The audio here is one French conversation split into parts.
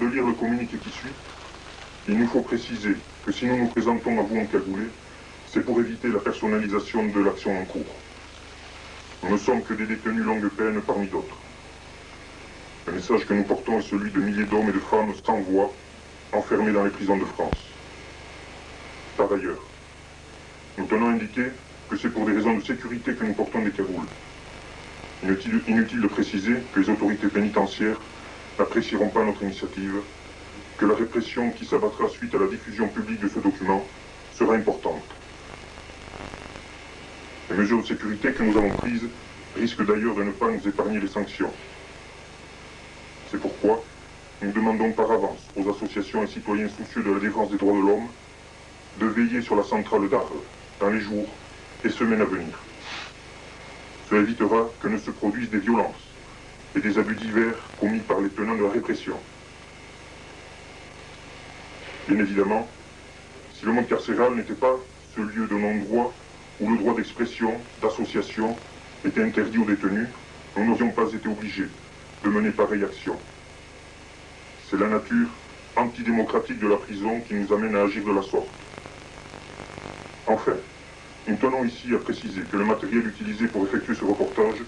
De lire le communiqué qui suit, il nous faut préciser que si nous nous présentons à vous en cagoulé, c'est pour éviter la personnalisation de l'action en cours. Nous ne sommes que des détenus longue peine parmi d'autres. Le message que nous portons est celui de milliers d'hommes et de femmes sans voix, enfermés dans les prisons de France. Par ailleurs, nous tenons à indiquer que c'est pour des raisons de sécurité que nous portons des cagoules. Inutile, inutile de préciser que les autorités pénitentiaires n'apprécieront pas notre initiative, que la répression qui s'abattra suite à la diffusion publique de ce document sera importante. Les mesures de sécurité que nous avons prises risquent d'ailleurs de ne pas nous épargner les sanctions. C'est pourquoi nous demandons par avance aux associations et citoyens soucieux de la défense des droits de l'homme de veiller sur la centrale d'Arles dans les jours et semaines à venir. Cela évitera que ne se produisent des violences et des abus divers commis par les tenants de la répression. Bien évidemment, si le monde carcéral n'était pas ce lieu de non-droit où le droit d'expression, d'association était interdit aux détenus, nous n'aurions pas été obligés de mener pareille action. C'est la nature antidémocratique de la prison qui nous amène à agir de la sorte. Enfin, nous tenons ici à préciser que le matériel utilisé pour effectuer ce reportage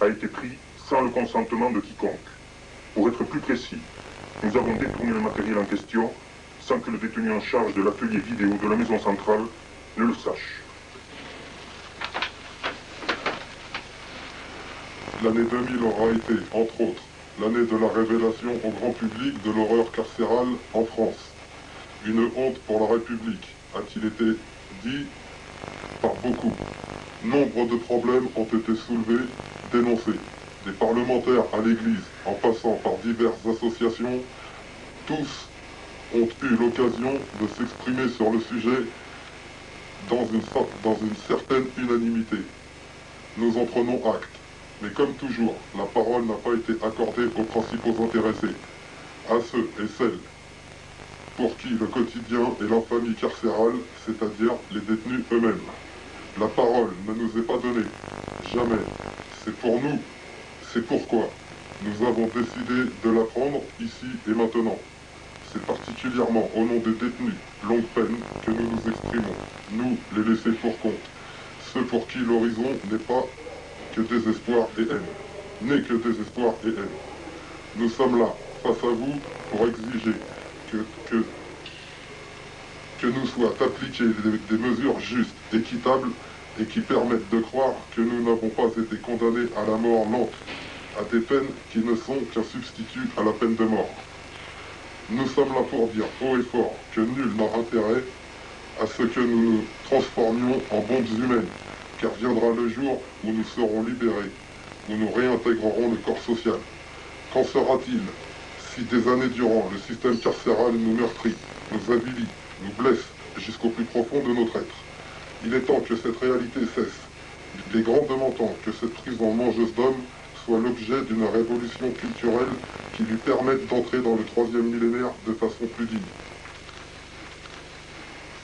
a été pris sans le consentement de quiconque. Pour être plus précis, nous avons détourné le matériel en question sans que le détenu en charge de l'atelier vidéo de la maison centrale ne le sache. L'année 2000 aura été, entre autres, l'année de la révélation au grand public de l'horreur carcérale en France. Une honte pour la République, a-t-il été dit par beaucoup. Nombre de problèmes ont été soulevés, dénoncés. Des parlementaires à l'Église, en passant par diverses associations, tous ont eu l'occasion de s'exprimer sur le sujet dans une, dans une certaine unanimité. Nous en prenons acte. Mais comme toujours, la parole n'a pas été accordée aux principaux intéressés, à ceux et celles pour qui le quotidien est l'infamie carcérale, c'est-à-dire les détenus eux-mêmes. La parole ne nous est pas donnée, jamais. C'est pour nous, c'est pourquoi nous avons décidé de la prendre ici et maintenant. C'est particulièrement au nom des détenus longue peine que nous nous exprimons, nous, les laissés pour compte, ceux pour qui l'horizon n'est pas que désespoir et haine, n'est que désespoir et haine. Nous sommes là, face à vous, pour exiger que, nous soient appliquées des mesures justes, équitables et qui permettent de croire que nous n'avons pas été condamnés à la mort lente, à des peines qui ne sont qu'un substitut à la peine de mort. Nous sommes là pour dire haut et fort que nul n'a intérêt à ce que nous nous transformions en bombes humaines, car viendra le jour où nous serons libérés, où nous réintégrerons le corps social. Qu'en sera-t-il si des années durant le système carcéral nous meurtrit, nous avilit, nous blesse jusqu'au plus profond de notre être? Il est temps que cette réalité cesse. Il est grandement temps que cette prison mangeuse d'hommes soit l'objet d'une révolution culturelle qui lui permette d'entrer dans le troisième millénaire de façon plus digne.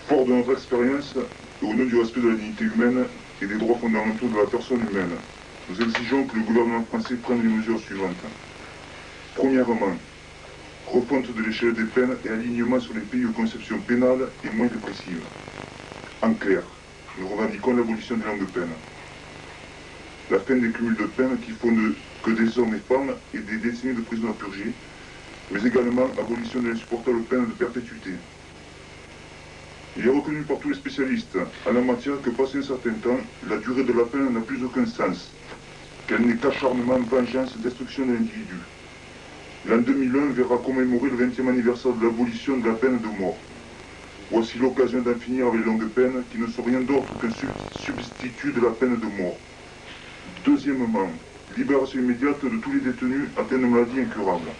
Fort de notre expérience, au nom du respect de la dignité humaine et des droits fondamentaux de la personne humaine, nous exigeons que le gouvernement français prenne les mesures suivantes. Premièrement, refonte de l'échelle des peines et alignement sur les pays de conception pénale et moins répressive. En clair, nous revendiquons l'abolition des langues peines. La fin des cumuls de peines qui font de, que des hommes et femmes et des décennies de prison à purger, mais également abolition de l'insupportable peine de perpétuité. Il est reconnu par tous les spécialistes en la matière que passé un certain temps, la durée de la peine n'a plus aucun sens, qu'elle n'est qu'acharnement, vengeance, destruction de l'individu. L'an 2001 verra commémorer le 20e anniversaire de l'abolition de la peine de mort. Voici l'occasion d'en finir avec les longues peines qui ne sont rien d'autre qu'un substitut de la peine de mort. Deuxièmement, libération immédiate de tous les détenus atteints de maladies incurables.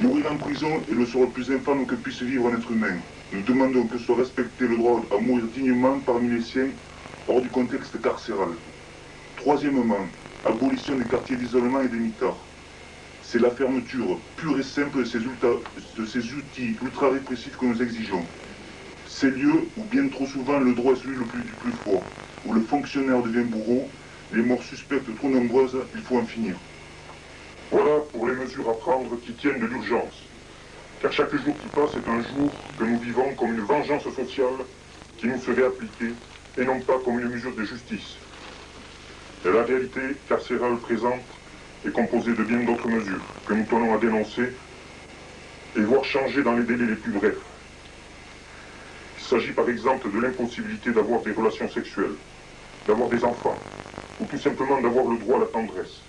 Mourir en prison est le sort le plus infâme que puisse vivre un être humain. Nous demandons que soit respecté le droit à mourir dignement parmi les siens hors du contexte carcéral. Troisièmement, abolition des quartiers d'isolement et des mitards. C'est la fermeture pure et simple de ces, outils ultra-répressifs que nous exigeons. Ces lieux où bien trop souvent le droit est celui du plus fort, où le fonctionnaire devient bourreau, les morts suspectes trop nombreuses, il faut en finir. Voilà pour les mesures à prendre qui tiennent de l'urgence. Car chaque jour qui passe est un jour que nous vivons comme une vengeance sociale qui nous serait appliquée et non pas comme une mesure de justice. Et la réalité carcérale présente est composée de bien d'autres mesures que nous tenons à dénoncer et voir changer dans les délais les plus brefs. Il s'agit par exemple de l'impossibilité d'avoir des relations sexuelles, d'avoir des enfants, ou tout simplement d'avoir le droit à la tendresse.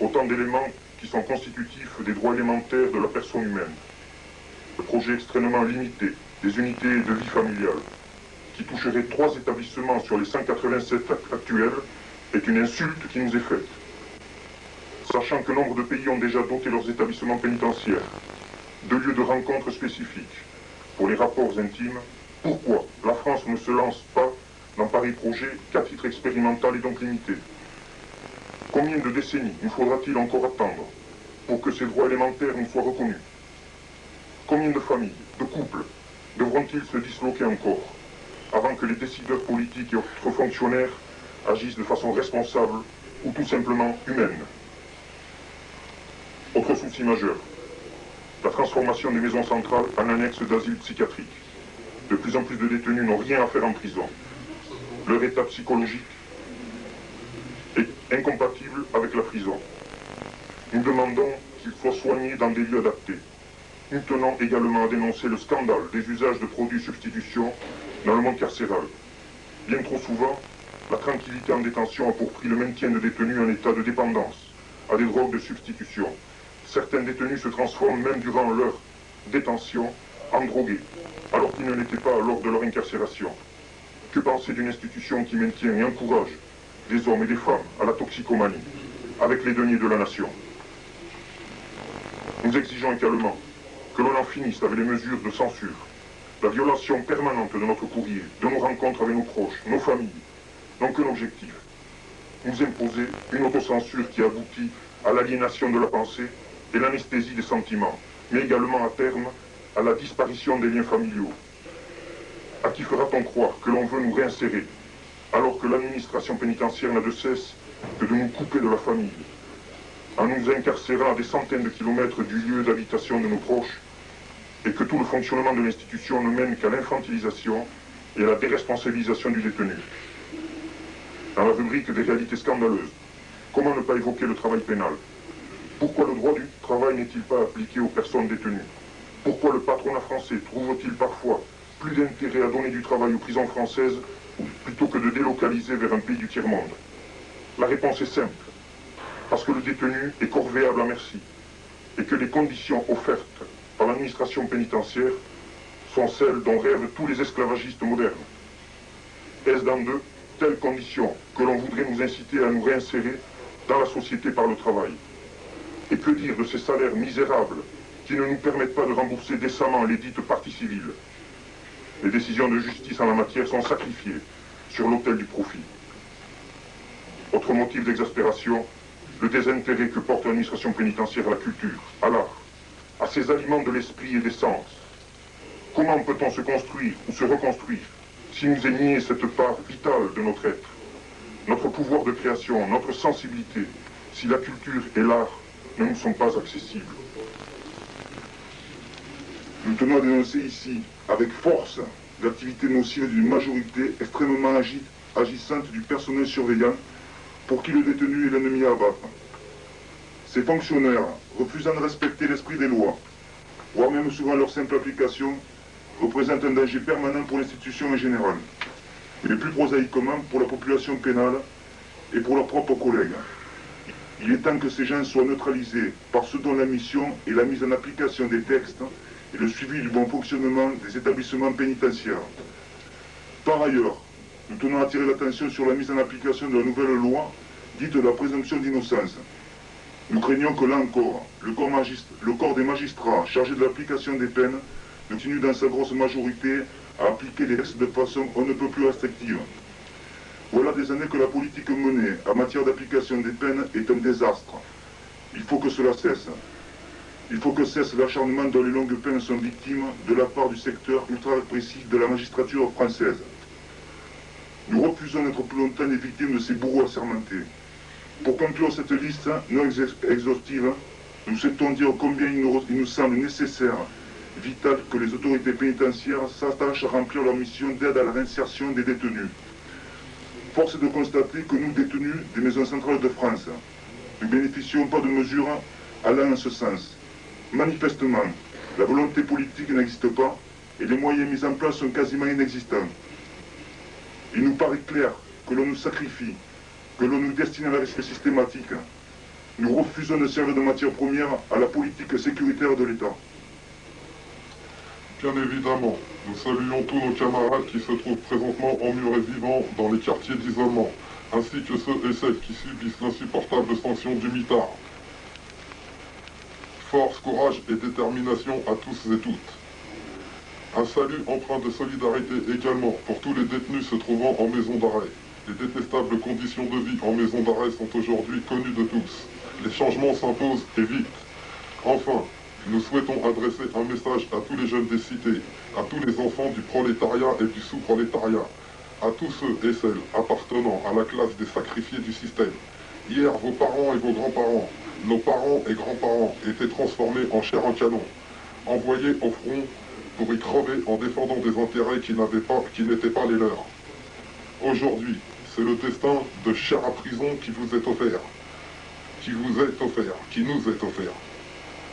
Autant d'éléments qui sont constitutifs des droits élémentaires de la personne humaine. Le projet extrêmement limité des unités de vie familiale, qui toucherait trois établissements sur les 187 actuels, est une insulte qui nous est faite. Sachant que nombre de pays ont déjà doté leurs établissements pénitentiaires de lieux de rencontre spécifiques pour les rapports intimes, pourquoi la France ne se lance pas dans pareil projet qu'à titre expérimental et donc limité? Combien de décennies nous faudra-t-il encore attendre pour que ces droits élémentaires nous soient reconnus? Combien de familles, de couples devront-ils se disloquer encore avant que les décideurs politiques et autres fonctionnaires agissent de façon responsable ou tout simplement humaine? Autre souci majeur, la transformation des maisons centrales en annexes d'asile psychiatrique. De plus en plus de détenus n'ont rien à faire en prison. Leur état psychologique est incompatible avec la prison. Nous demandons qu'ils soient soignés dans des lieux adaptés. Nous tenons également à dénoncer le scandale des usages de produits substitution dans le monde carcéral. Bien trop souvent, la tranquillité en détention a pour prix le maintien de détenus en état de dépendance à des drogues de substitution. Certains détenus se transforment même durant leur détention en drogués, alors qu'ils ne l'étaient pas lors de leur incarcération. Que penser d'une institution qui maintient et encourage des hommes et des femmes à la toxicomanie, avec les deniers de la nation? Nous exigeons également que l'on en finisse avec les mesures de censure, la violation permanente de notre courrier, de nos rencontres avec nos proches, nos familles, n'ont qu'un objectif, nous imposer une autocensure qui aboutit à l'aliénation de la pensée et l'anesthésie des sentiments, mais également à terme à la disparition des liens familiaux. À qui fera-t-on croire que l'on veut nous réinsérer, alors que l'administration pénitentiaire n'a de cesse que de nous couper de la famille, en nous incarcérant à des centaines de kilomètres du lieu d'habitation de nos proches, et que tout le fonctionnement de l'institution ne mène qu'à l'infantilisation et à la déresponsabilisation du détenu. Dans la rubrique des réalités scandaleuses, comment ne pas évoquer le travail pénal? Pourquoi le droit du travail n'est-il pas appliqué aux personnes détenues? Pourquoi le patronat français trouve-t-il parfois plus d'intérêt à donner du travail aux prisons françaises plutôt que de délocaliser vers un pays du tiers-monde? La réponse est simple. Parce que le détenu est corvéable à merci et que les conditions offertes par l'administration pénitentiaire sont celles dont rêvent tous les esclavagistes modernes. Est-ce dans de telles conditions que l'on voudrait nous inciter à nous réinsérer dans la société par le travail? Et que dire de ces salaires misérables qui ne nous permettent pas de rembourser décemment les dites parties civiles Les décisions de justice en la matière sont sacrifiées sur l'autel du profit. Autre motif d'exaspération, le désintérêt que porte l'administration pénitentiaire à la culture, à l'art, à ces aliments de l'esprit et des sens. Comment peut-on se construire ou se reconstruire si nous est cette part vitale de notre être, notre pouvoir de création, notre sensibilité, si la culture et l'art ne sont pas accessibles. Nous tenons à dénoncer ici, avec force, l'activité nocive d'une majorité extrêmement agissante du personnel surveillant pour qui le détenu est l'ennemi à abattre. Ces fonctionnaires, refusant de respecter l'esprit des lois, voire même souvent leur simple application, représentent un danger permanent pour l'institution en général, et le plus prosaïquement pour la population pénale et pour leurs propres collègues. Il est temps que ces gens soient neutralisés par ce dont la mission est la mise en application des textes et le suivi du bon fonctionnement des établissements pénitentiaires. Par ailleurs, nous tenons à attirer l'attention sur la mise en application de la nouvelle loi dite de la présomption d'innocence. Nous craignons que là encore, le corps, le corps des magistrats chargés de l'application des peines continue dans sa grosse majorité à appliquer les textes de façon on ne peut plus restrictive. Voilà des années que la politique menée en matière d'application des peines est un désastre. Il faut que cela cesse. Il faut que cesse l'acharnement dont les longues peines sont victimes de la part du secteur ultra-répressif de la magistrature française. Nous refusons d'être plus longtemps les victimes de ces bourreaux assermentés. Pour conclure cette liste non exhaustive, nous souhaitons dire combien il nous, il nous semble nécessaire, vital, que les autorités pénitentiaires s'attachent à remplir leur mission d'aide à la réinsertion des détenus. Force est de constater que nous, détenus des maisons centrales de France, ne bénéficions pas de mesures allant en ce sens. Manifestement, la volonté politique n'existe pas et les moyens mis en place sont quasiment inexistants. Il nous paraît clair que l'on nous sacrifie, que l'on nous destine à la risque systématique. Nous refusons de servir de matière première à la politique sécuritaire de l'État. Bien évidemment, nous saluons tous nos camarades qui se trouvent présentement emmurés vivants dans les quartiers d'isolement, ainsi que ceux et celles qui subissent l'insupportable sanction du mitard. Force, courage et détermination à tous et toutes. Un salut empreint de solidarité également pour tous les détenus se trouvant en maison d'arrêt. Les détestables conditions de vie en maison d'arrêt sont aujourd'hui connues de tous. Les changements s'imposent et vite. Enfin, nous souhaitons adresser un message à tous les jeunes des cités, à tous les enfants du prolétariat et du sous-prolétariat, à tous ceux et celles appartenant à la classe des sacrifiés du système. Hier, vos parents et vos grands-parents, nos parents et grands-parents étaient transformés en chair en canon, envoyés au front pour y crever en défendant des intérêts qui n'étaient pas, pas les leurs. Aujourd'hui, c'est le destin de chair à prison qui vous est offert, qui vous est offert, qui nous est offert.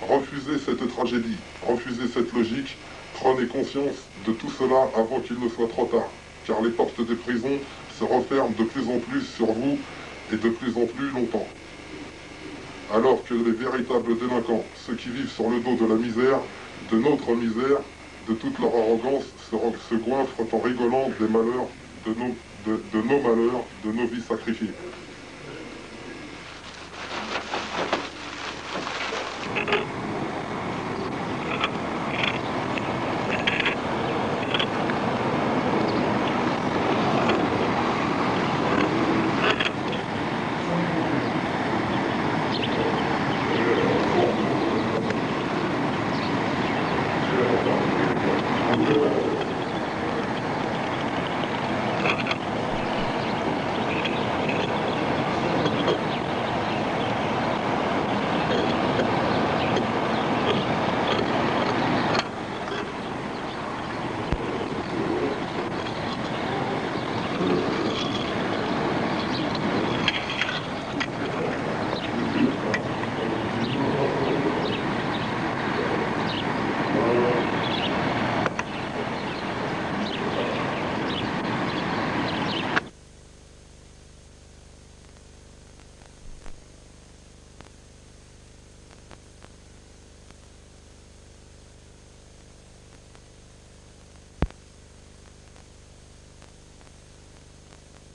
Refusez cette tragédie, refusez cette logique, prenez conscience de tout cela avant qu'il ne soit trop tard, car les portes des prisons se referment de plus en plus sur vous et de plus en plus longtemps. Alors que les véritables délinquants, ceux qui vivent sur le dos de la misère, de notre misère, de toute leur arrogance, se, goinfrent en rigolant des malheurs, de nos malheurs, de nos vies sacrifiées.